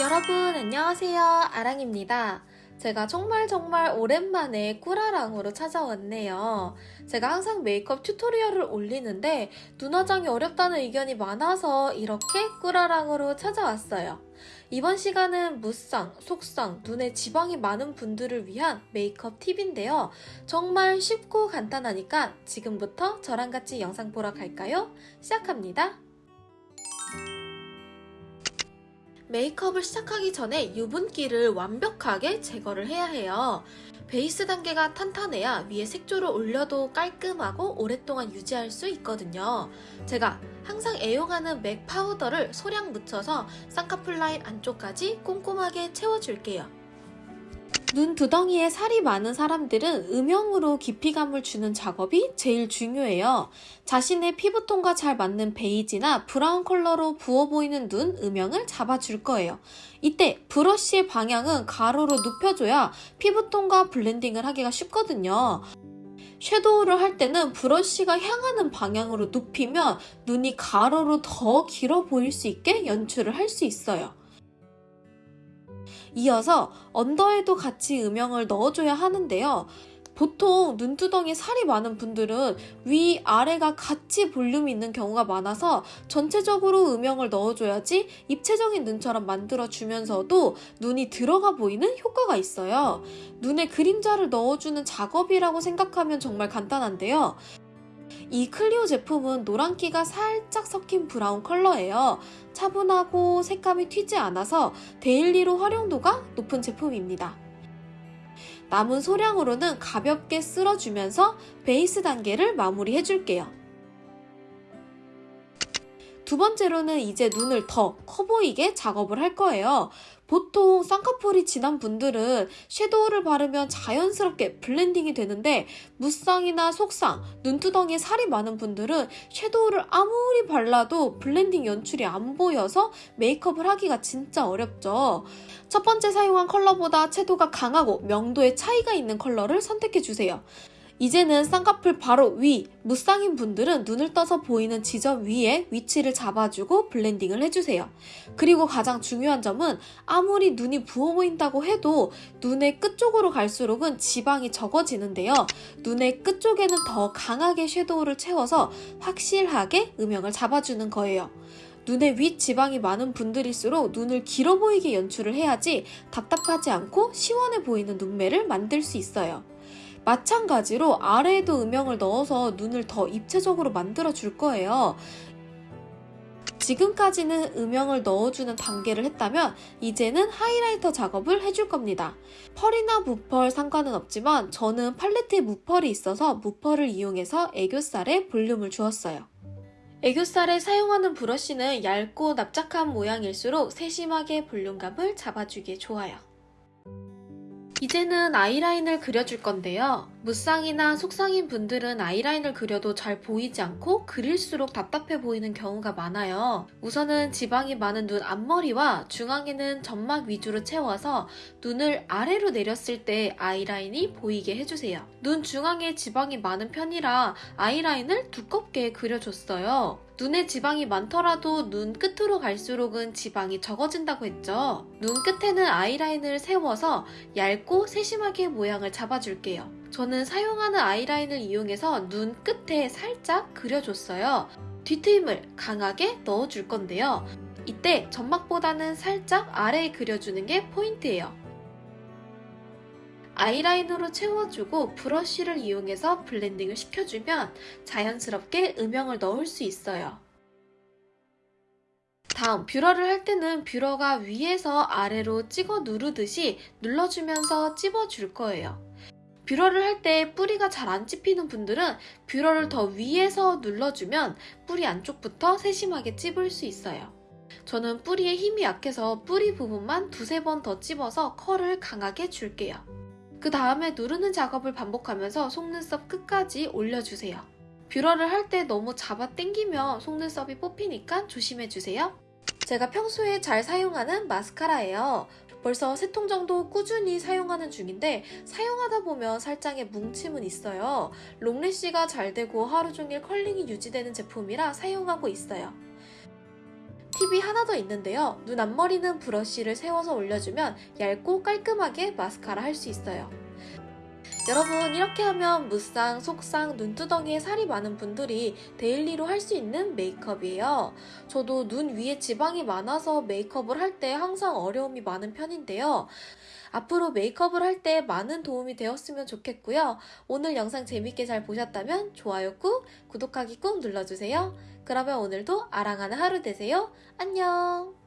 여러분 안녕하세요. 아랑입니다. 제가 정말 정말 오랜만에 꾸라랑으로 찾아왔네요. 제가 항상 메이크업 튜토리얼을 올리는데 눈화장이 어렵다는 의견이 많아서 이렇게 꾸라랑으로 찾아왔어요. 이번 시간은 무쌍, 속쌍, 눈에 지방이 많은 분들을 위한 메이크업 팁인데요. 정말 쉽고 간단하니까 지금부터 저랑 같이 영상 보러 갈까요? 시작합니다 메이크업을 시작하기 전에 유분기를 완벽하게 제거를 해야 해요. 베이스 단계가 탄탄해야 위에 색조를 올려도 깔끔하고 오랫동안 유지할 수 있거든요. 제가 항상 애용하는 맥 파우더를 소량 묻혀서 쌍꺼풀 라인 안쪽까지 꼼꼼하게 채워줄게요. 눈 두덩이에 살이 많은 사람들은 음영으로 깊이감을 주는 작업이 제일 중요해요. 자신의 피부톤과 잘 맞는 베이지나 브라운 컬러로 부어 보이는 눈 음영을 잡아줄 거예요. 이때 브러쉬의 방향은 가로로 눕혀줘야 피부톤과 블렌딩을 하기가 쉽거든요. 섀도우를 할 때는 브러쉬가 향하는 방향으로 눕히면 눈이 가로로 더 길어 보일 수 있게 연출을 할 수 있어요. 이어서 언더에도 같이 음영을 넣어줘야 하는데요. 보통 눈두덩이 살이 많은 분들은 위, 아래가 같이 볼륨이 있는 경우가 많아서 전체적으로 음영을 넣어줘야지 입체적인 눈처럼 만들어주면서도 눈이 들어가 보이는 효과가 있어요. 눈에 그림자를 넣어주는 작업이라고 생각하면 정말 간단한데요. 이 클리오 제품은 노란기가 살짝 섞인 브라운 컬러예요. 차분하고 색감이 튀지 않아서 daily로 활용도가 높은 제품입니다. 남은 소량으로는 가볍게 쓸어주면서 베이스 단계를 마무리해줄게요. 두 번째로는 이제 눈을 더 커 보이게 작업을 할 거예요. 보통 쌍꺼풀이 진한 분들은 섀도우를 바르면 자연스럽게 블렌딩이 되는데 무쌍이나 속쌍, 눈두덩이에 살이 많은 분들은 섀도우를 아무리 발라도 블렌딩 연출이 안 보여서 메이크업을 하기가 진짜 어렵죠. 첫 번째 사용한 컬러보다 채도가 강하고 명도의 차이가 있는 컬러를 선택해주세요. 이제는 쌍꺼풀 바로 위, 무쌍인 분들은 눈을 떠서 보이는 지점 위에 위치를 잡아주고 블렌딩을 해주세요. 그리고 가장 중요한 점은 아무리 눈이 부어 보인다고 해도 눈의 끝쪽으로 갈수록은 지방이 적어지는데요. 눈의 끝쪽에는 더 강하게 섀도우를 채워서 확실하게 음영을 잡아주는 거예요. 눈에 윗 지방이 많은 분들일수록 눈을 길어 보이게 연출을 해야지 답답하지 않고 시원해 보이는 눈매를 만들 수 있어요. 마찬가지로 아래에도 음영을 넣어서 눈을 더 입체적으로 만들어 줄 거예요. 지금까지는 음영을 넣어주는 단계를 했다면 이제는 하이라이터 작업을 해줄 겁니다. 펄이나 무펄 상관은 없지만 저는 팔레트에 무펄이 있어서 무펄을 이용해서 애교살에 볼륨을 주었어요. 애교살에 사용하는 브러쉬는 얇고 납작한 모양일수록 세심하게 볼륨감을 잡아주기에 좋아요. 이제는 아이라인을 그려줄 건데요. 무쌍이나 속쌍인 분들은 아이라인을 그려도 잘 보이지 않고 그릴수록 답답해 보이는 경우가 많아요. 우선은 지방이 많은 눈 앞머리와 중앙에는 점막 위주로 채워서 눈을 아래로 내렸을 때 아이라인이 보이게 해주세요. 눈 중앙에 지방이 많은 편이라 아이라인을 두껍게 그려줬어요. 눈에 지방이 많더라도 눈 끝으로 갈수록은 지방이 적어진다고 했죠. 눈 끝에는 아이라인을 세워서 얇고 세심하게 모양을 잡아줄게요. 저는 사용하는 아이라인을 이용해서 눈 끝에 살짝 그려줬어요. 뒤트임을 강하게 넣어줄 건데요. 이때 점막보다는 살짝 아래에 그려주는 게 포인트예요. 아이라인으로 채워주고 브러쉬를 이용해서 블렌딩을 시켜주면 자연스럽게 음영을 넣을 수 있어요. 다음 뷰러를 할 때는 뷰러가 위에서 아래로 찍어 누르듯이 눌러주면서 찝어줄 거예요. 뷰러를 할 때 뿌리가 잘 안 찝히는 분들은 뷰러를 더 위에서 눌러주면 뿌리 안쪽부터 세심하게 찝을 수 있어요. 저는 뿌리에 힘이 약해서 뿌리 부분만 두세 번 더 찝어서 컬을 강하게 줄게요. 그 다음에 누르는 작업을 반복하면서 속눈썹 끝까지 올려주세요. 뷰러를 할 때 너무 잡아 당기면 속눈썹이 뽑히니까 조심해주세요. 제가 평소에 잘 사용하는 마스카라예요. 벌써 세 통 정도 꾸준히 사용하는 중인데 사용하다 보면 살짝의 뭉침은 있어요. long lash가 잘 되고 하루 종일 컬링이 유지되는 제품이라 사용하고 있어요. 팁이 하나 더 있는데요. 눈 앞머리는 브러쉬를 세워서 올려주면 얇고 깔끔하게 마스카라 할 수 있어요. 여러분 이렇게 하면 무쌍, 속쌍, 눈두덩이에 살이 많은 분들이 daily로 할 수 있는 메이크업이에요. 저도 눈 위에 지방이 많아서 메이크업을 할 때 항상 어려움이 많은 편인데요. 앞으로 메이크업을 할 때 많은 도움이 되었으면 좋겠고요. 오늘 영상 재밌게 잘 보셨다면 좋아요 꾹, 구독하기 꾹 눌러주세요. 그러면 오늘도 아랑하는 하루 되세요. 안녕!